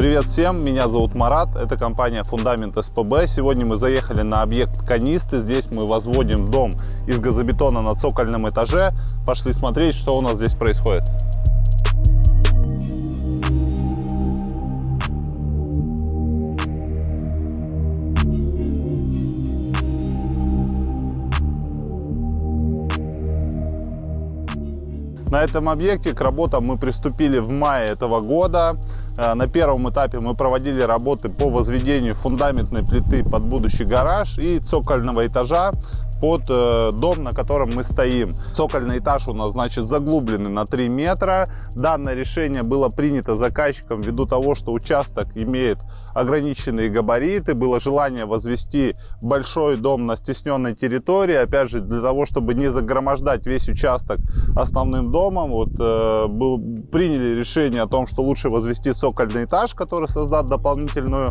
Привет всем, меня зовут Марат, это компания Фундамент СПБ. Сегодня мы заехали на объект Канисты. Здесь мы возводим дом из газобетона на цокольном этаже. Пошли смотреть, что у нас здесь происходит. На этом объекте к работам мы приступили в мае этого года. Э, на первом этапе мы проводили работы по возведению фундаментной плиты под будущий гараж и цокольного этажа под э, дом, на котором мы стоим. Цокольный этаж у нас, значит, заглубленный на 3 метра. Данное решение было принято заказчиком ввиду того, что участок имеет ограниченные габариты. Было желание возвести большой дом на стесненной территории. Опять же, для того, чтобы не загромождать весь участок основным домом, вот, э, был, приняли решение о том, что лучше возвести цокольный этаж, который создаст дополнительную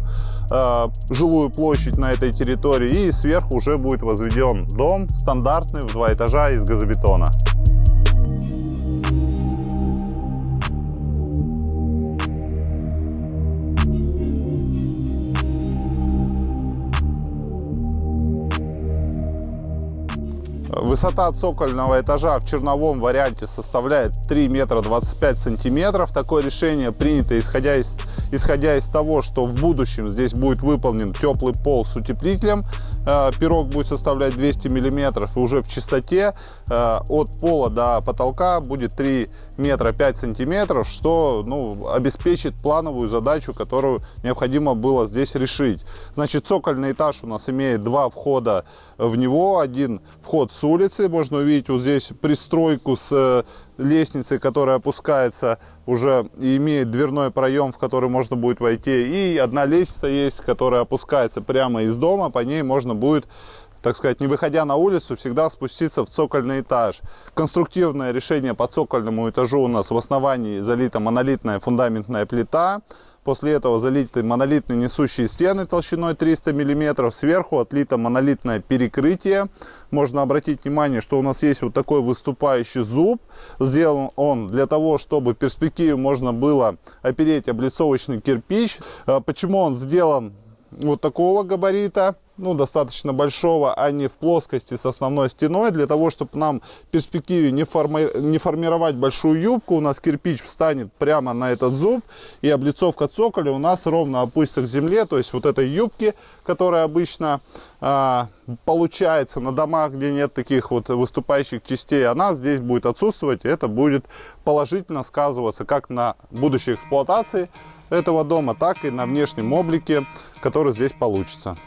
э, жилую площадь на этой территории. И сверху уже будет возведен Дом стандартный в два этажа из газобетона. Высота цокольного этажа в черновом варианте составляет 3 метра 25 сантиметров. Такое решение принято исходя из, исходя из того, что в будущем здесь будет выполнен теплый пол с утеплителем. Э, пирог будет составлять 200 миллиметров и уже в чистоте от пола до потолка будет 3 метра 5 сантиметров, что ну, обеспечит плановую задачу, которую необходимо было здесь решить. Значит, цокольный этаж у нас имеет два входа в него. Один вход с улицы, можно увидеть вот здесь пристройку с э, лестницей, которая опускается уже и имеет дверной проем, в который можно будет войти. И одна лестница есть, которая опускается прямо из дома, по ней можно будет так сказать, не выходя на улицу, всегда спуститься в цокольный этаж. Конструктивное решение по цокольному этажу у нас в основании залита монолитная фундаментная плита. После этого залиты монолитные несущие стены толщиной 300 мм. Сверху отлито монолитное перекрытие. Можно обратить внимание, что у нас есть вот такой выступающий зуб. Сделан он для того, чтобы в перспективе можно было опереть облицовочный кирпич. А почему он сделан вот такого габарита? Ну, достаточно большого, а не в плоскости с основной стеной, для того, чтобы нам в перспективе не, форми не формировать большую юбку, у нас кирпич встанет прямо на этот зуб, и облицовка цоколя у нас ровно опустится к земле, то есть вот этой юбки, которая обычно а, получается на домах, где нет таких вот выступающих частей, она здесь будет отсутствовать, и это будет положительно сказываться как на будущей эксплуатации этого дома, так и на внешнем облике, который здесь получится.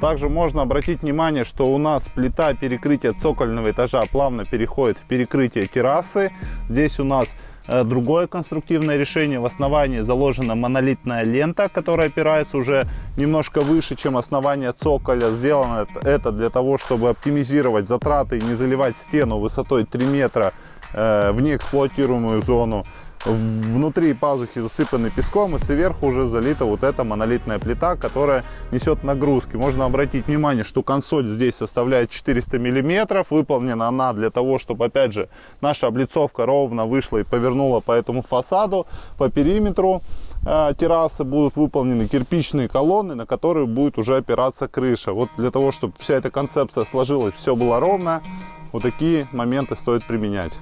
Также можно обратить внимание, что у нас плита перекрытия цокольного этажа плавно переходит в перекрытие террасы. Здесь у нас э, другое конструктивное решение. В основании заложена монолитная лента, которая опирается уже немножко выше, чем основание цоколя. Сделано это для того, чтобы оптимизировать затраты и не заливать стену высотой 3 метра в неэксплуатируемую зону внутри пазухи засыпаны песком и сверху уже залита вот эта монолитная плита, которая несет нагрузки. Можно обратить внимание, что консоль здесь составляет 400 миллиметров. Выполнена она для того, чтобы, опять же, наша облицовка ровно вышла и повернула по этому фасаду, по периметру э, террасы будут выполнены кирпичные колонны, на которые будет уже опираться крыша. Вот для того, чтобы вся эта концепция сложилась, все было ровно, вот такие моменты стоит применять.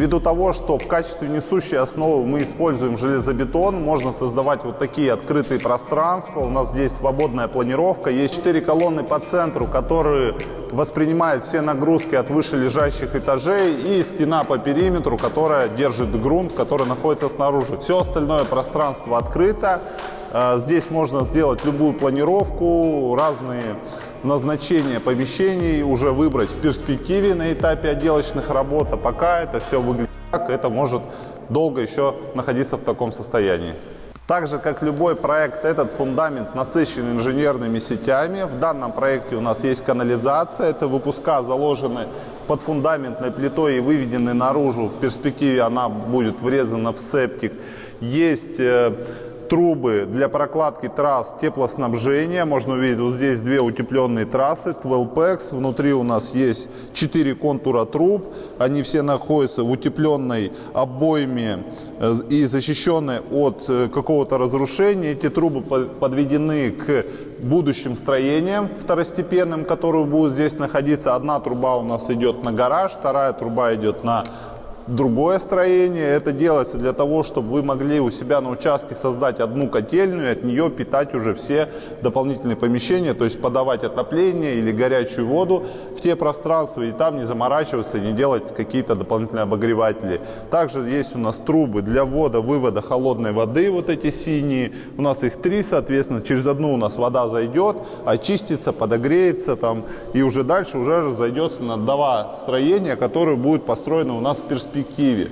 Ввиду того, что в качестве несущей основы мы используем железобетон, можно создавать вот такие открытые пространства. У нас здесь свободная планировка. Есть четыре колонны по центру, которые воспринимают все нагрузки от выше лежащих этажей и стена по периметру, которая держит грунт, который находится снаружи. Все остальное пространство открыто. Э, здесь можно сделать любую планировку, разные назначение помещений уже выбрать в перспективе на этапе отделочных работ, а пока это все выглядит так, это может долго еще находиться в таком состоянии. Так же, как любой проект, этот фундамент насыщен инженерными сетями. В данном проекте у нас есть канализация. Это выпуска заложены под фундаментной плитой и выведены наружу. В перспективе она будет врезана в септик. Есть э, трубы для прокладки трасс теплоснабжения. Можно увидеть вот здесь две утепленные трассы, 12PEX. Внутри у нас есть 4 контура труб. Они все находятся в утепленной обойме э, и защищены от э, какого-то разрушения. Эти трубы подведены к будущим строениям второстепенным, которые будут здесь находиться. Одна труба у нас идет на гараж, вторая труба идет на другое строение. Это делается для того, чтобы вы могли у себя на участке создать одну котельную и от нее питать уже все дополнительные помещения, то есть подавать отопление или горячую воду в те пространства и там не заморачиваться, не делать какие-то дополнительные обогреватели. Также есть у нас трубы для ввода-вывода холодной воды, вот эти синие. У нас их три, соответственно, через одну у нас вода зайдет, очистится, подогреется там и уже дальше уже разойдется на два строения, которые будут построены у нас в перспективе перспективе.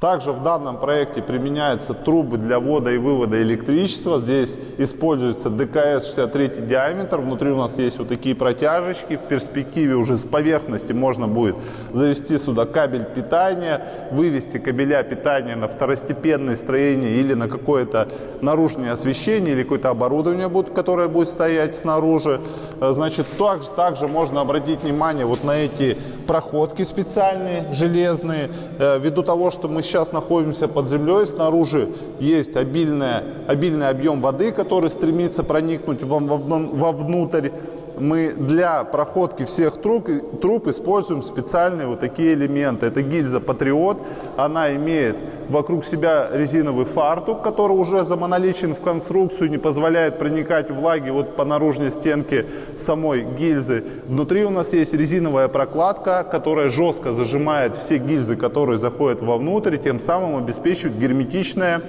Также в данном проекте применяются трубы для ввода и вывода электричества. Здесь используется ДКС 63 диаметр. Внутри у нас есть вот такие протяжечки. В перспективе уже с поверхности можно будет завести сюда кабель питания, вывести кабеля питания на второстепенное строение или на какое-то наружное освещение или какое-то оборудование, будет, которое будет стоять снаружи. Значит, также, также можно обратить внимание вот на эти проходки специальные, железные. Э, ввиду того, что мы сейчас находимся под землей, снаружи есть обильная, обильный объем воды, который стремится проникнуть вовнутрь мы для проходки всех труб, труб используем специальные вот такие элементы. Это гильза Патриот. Она имеет вокруг себя резиновый фартук, который уже замоноличен в конструкцию, не позволяет проникать влаги вот по наружной стенке самой гильзы. Внутри у нас есть резиновая прокладка, которая жестко зажимает все гильзы, которые заходят вовнутрь, тем самым обеспечивает герметичное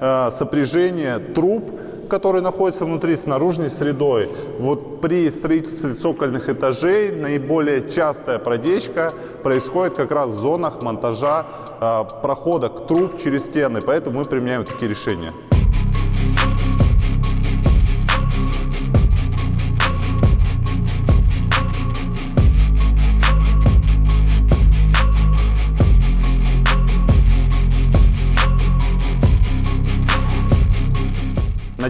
э, сопряжение труб который находится внутри с наружной средой. Вот при строительстве цокольных этажей наиболее частая продечка происходит как раз в зонах монтажа э, проходок труб через стены, поэтому мы применяем такие решения.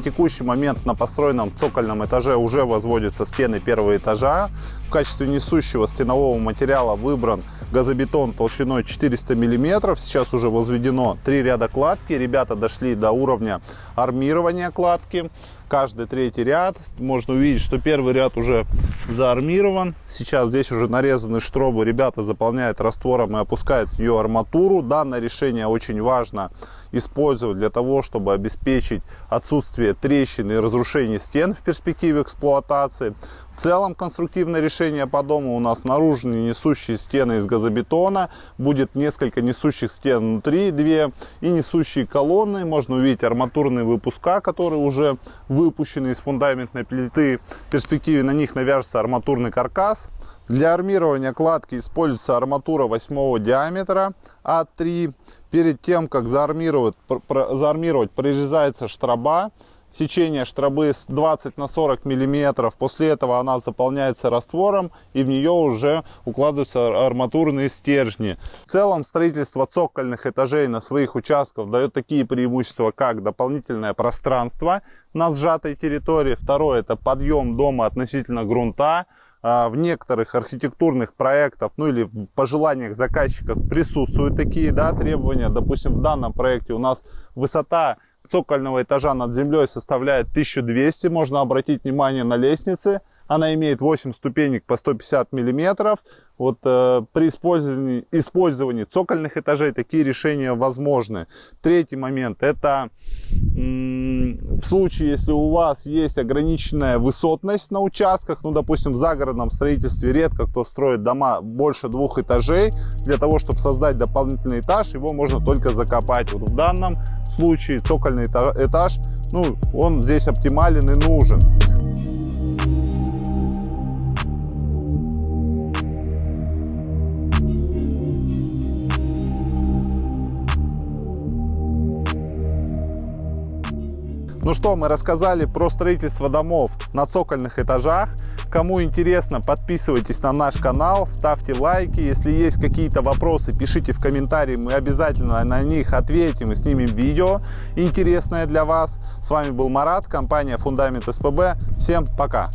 Текущий момент на построенном цокольном этаже уже возводятся стены первого этажа. В качестве несущего стенового материала выбран газобетон толщиной 400 мм. Сейчас уже возведено три ряда кладки. Ребята дошли до уровня армирования кладки. Каждый третий ряд. Можно увидеть, что первый ряд уже заармирован. Сейчас здесь уже нарезаны штробы. Ребята заполняют раствором и опускают ее арматуру. Данное решение очень важно использовать для того, чтобы обеспечить отсутствие трещин и разрушений стен в перспективе эксплуатации. В целом конструктивное решение по дому у нас наружные несущие стены из газобетона, будет несколько несущих стен внутри, две и несущие колонны. Можно увидеть арматурные выпуска, которые уже выпущены из фундаментной плиты. В перспективе на них навяжется арматурный каркас. Для армирования кладки используется арматура 8 диаметра А3. Перед тем, как заармировать, заармировать прорезается штроба. Сечение штробы 20 на 40 миллиметров. После этого она заполняется раствором и в нее уже укладываются арматурные стержни. В целом строительство цокольных этажей на своих участках дает такие преимущества, как дополнительное пространство на сжатой территории. Второе это подъем дома относительно грунта. А, в некоторых архитектурных проектах, ну или в пожеланиях заказчиков присутствуют такие да, требования. Допустим, в данном проекте у нас высота цокольного этажа над землей составляет 1200. Можно обратить внимание на лестницы. Она имеет 8 ступенек по 150 миллиметров. Вот э, при использовании, использовании цокольных этажей такие решения возможны. Третий момент это в случае, если у вас есть ограниченная высотность на участках, ну, допустим, в загородном строительстве редко кто строит дома больше двух этажей, для того, чтобы создать дополнительный этаж, его можно только закопать. Вот в данном случае цокольный этаж, ну, он здесь оптимален и нужен. Ну что, мы рассказали про строительство домов на цокольных этажах. Кому интересно, подписывайтесь на наш канал, ставьте лайки. Если есть какие-то вопросы, пишите в комментарии, мы обязательно на них ответим и снимем видео интересное для вас. С вами был Марат, компания Фундамент СПБ. Всем пока!